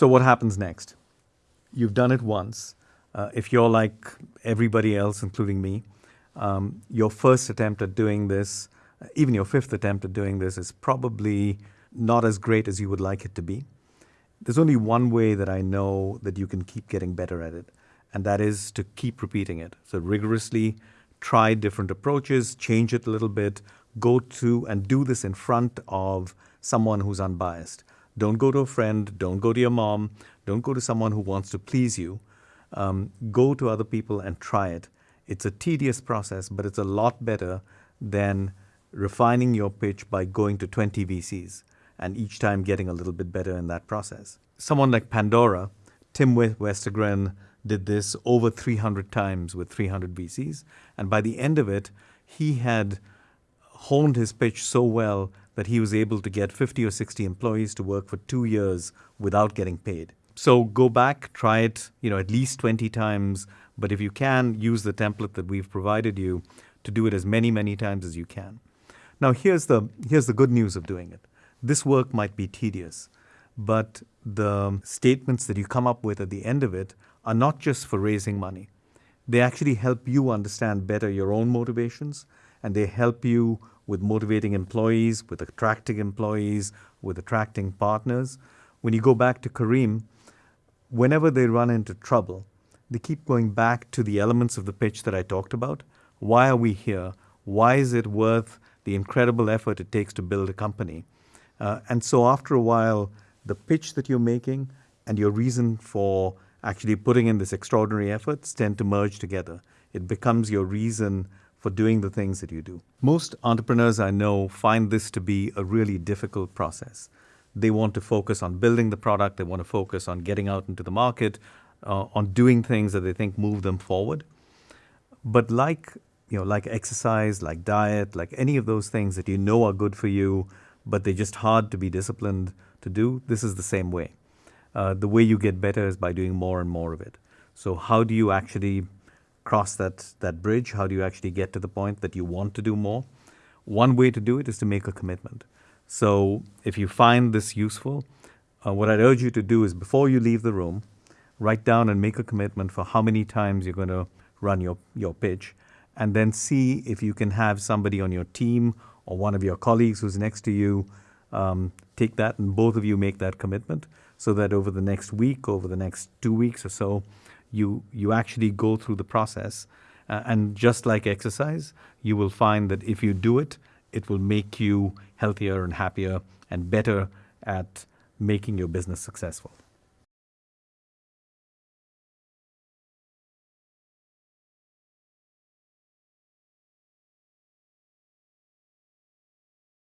So what happens next? You've done it once. Uh, if you're like everybody else, including me, um, your first attempt at doing this, even your fifth attempt at doing this, is probably not as great as you would like it to be. There's only one way that I know that you can keep getting better at it, and that is to keep repeating it. So rigorously try different approaches, change it a little bit, go to and do this in front of someone who's unbiased. Don't go to a friend, don't go to your mom, don't go to someone who wants to please you. Um, go to other people and try it. It's a tedious process, but it's a lot better than refining your pitch by going to 20 VCs and each time getting a little bit better in that process. Someone like Pandora, Tim Westergren did this over 300 times with 300 VCs. And by the end of it, he had honed his pitch so well that he was able to get 50 or 60 employees to work for two years without getting paid. So go back, try it, you know, at least 20 times. But if you can, use the template that we've provided you to do it as many, many times as you can. Now, here's the, here's the good news of doing it. This work might be tedious, but the statements that you come up with at the end of it are not just for raising money. They actually help you understand better your own motivations, and they help you with motivating employees, with attracting employees, with attracting partners. When you go back to Careem, whenever they run into trouble, they keep going back to the elements of the pitch that I talked about. Why are we here? Why is it worth the incredible effort it takes to build a company? Uh, and so after a while, the pitch that you're making and your reason for actually putting in this extraordinary efforts tend to merge together. It becomes your reason for doing the things that you do. Most entrepreneurs I know find this to be a really difficult process. They want to focus on building the product, they want to focus on getting out into the market, uh, on doing things that they think move them forward. But like, you know, like exercise, like diet, like any of those things that you know are good for you, but they're just hard to be disciplined to do. This is the same way. Uh, the way you get better is by doing more and more of it. So how do you actually cross that, that bridge? How do you actually get to the point that you want to do more? One way to do it is to make a commitment. So if you find this useful, uh, what I'd urge you to do is before you leave the room, write down and make a commitment for how many times you're going to run your, your pitch, and then see if you can have somebody on your team or one of your colleagues who's next to you um, take that and both of you make that commitment so that over the next week, over the next two weeks or so, you, you actually go through the process. Uh, and just like exercise, you will find that if you do it, it will make you healthier and happier and better at making your business successful.